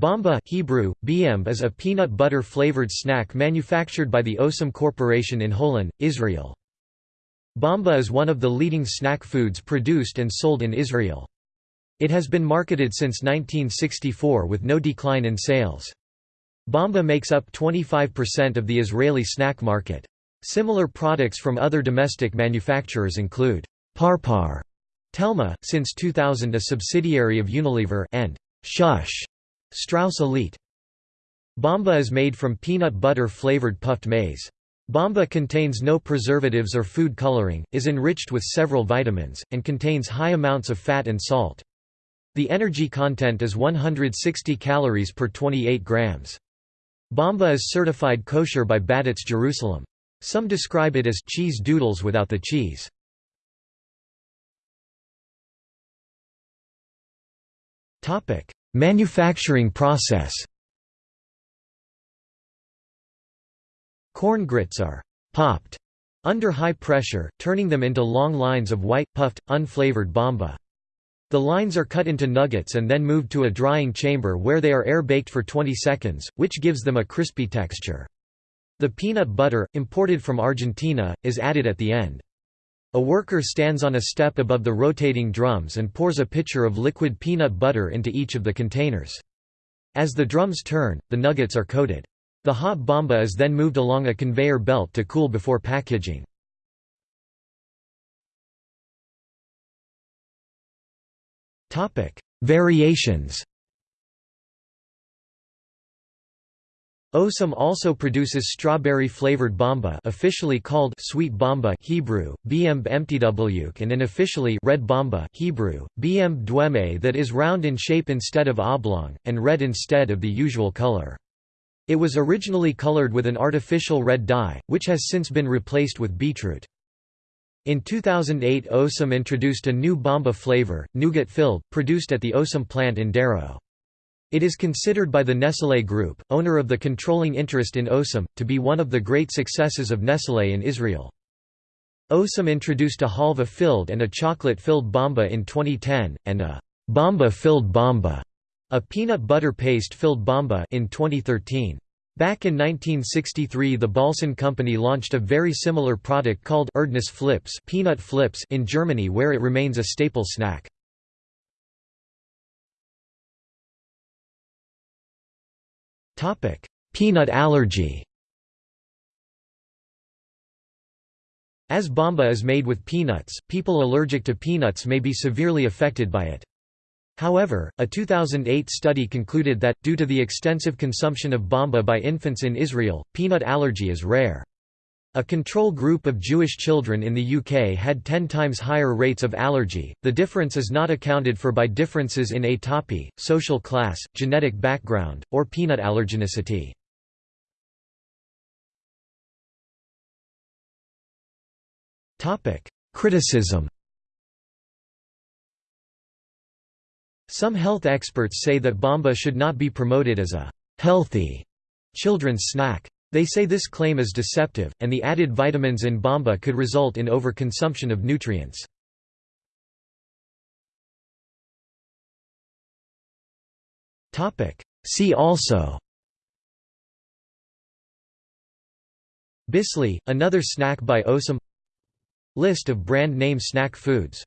Bamba Hebrew, Biemb is a peanut butter flavored snack manufactured by the Osem Corporation in Holon, Israel. Bamba is one of the leading snack foods produced and sold in Israel. It has been marketed since 1964 with no decline in sales. Bamba makes up 25% of the Israeli snack market. Similar products from other domestic manufacturers include Parpar, Telma, since 2000 a subsidiary of Unilever and Shush, Strauss Elite. Bamba is made from peanut butter flavored puffed maize. Bamba contains no preservatives or food coloring, is enriched with several vitamins, and contains high amounts of fat and salt. The energy content is 160 calories per 28 grams. Bamba is certified kosher by Badetz Jerusalem. Some describe it as cheese doodles without the cheese. Manufacturing process Corn grits are «popped» under high pressure, turning them into long lines of white, puffed, unflavored bomba. The lines are cut into nuggets and then moved to a drying chamber where they are air-baked for 20 seconds, which gives them a crispy texture. The peanut butter, imported from Argentina, is added at the end. A worker stands on a step above the rotating drums and pours a pitcher of liquid peanut butter into each of the containers. As the drums turn, the nuggets are coated. The hot bamba is then moved along a conveyor belt to cool before packaging. Variations Osem also produces strawberry-flavored bamba officially called sweet bamba Hebrew, biemb mtwk and unofficially red bamba Hebrew, biemb dweme that is round in shape instead of oblong, and red instead of the usual color. It was originally colored with an artificial red dye, which has since been replaced with beetroot. In 2008 Osem introduced a new Bamba flavor, nougat-filled, produced at the Osem plant in Darrow. It is considered by the Nestlé Group, owner of the controlling interest in Osem, to be one of the great successes of Nestlé in Israel. Osem introduced a halva-filled and a chocolate-filled Bamba in 2010, and a Bamba-filled Bamba, a peanut butter paste-filled Bamba in 2013. Back in 1963 the Balsan company launched a very similar product called Erdnuss Flips, peanut flips in Germany where it remains a staple snack. Peanut allergy As bamba is made with peanuts, people allergic to peanuts may be severely affected by it. However, a 2008 study concluded that, due to the extensive consumption of bamba by infants in Israel, peanut allergy is rare. A control group of Jewish children in the UK had 10 times higher rates of allergy. The difference is not accounted for by differences in atopy, social class, genetic background, or peanut allergenicity. Topic: Criticism Some health experts say that Bamba should not be promoted as a «healthy» children's snack. They say this claim is deceptive, and the added vitamins in Bamba could result in overconsumption of nutrients. See also Bissli, another snack by Osem. List of brand name snack foods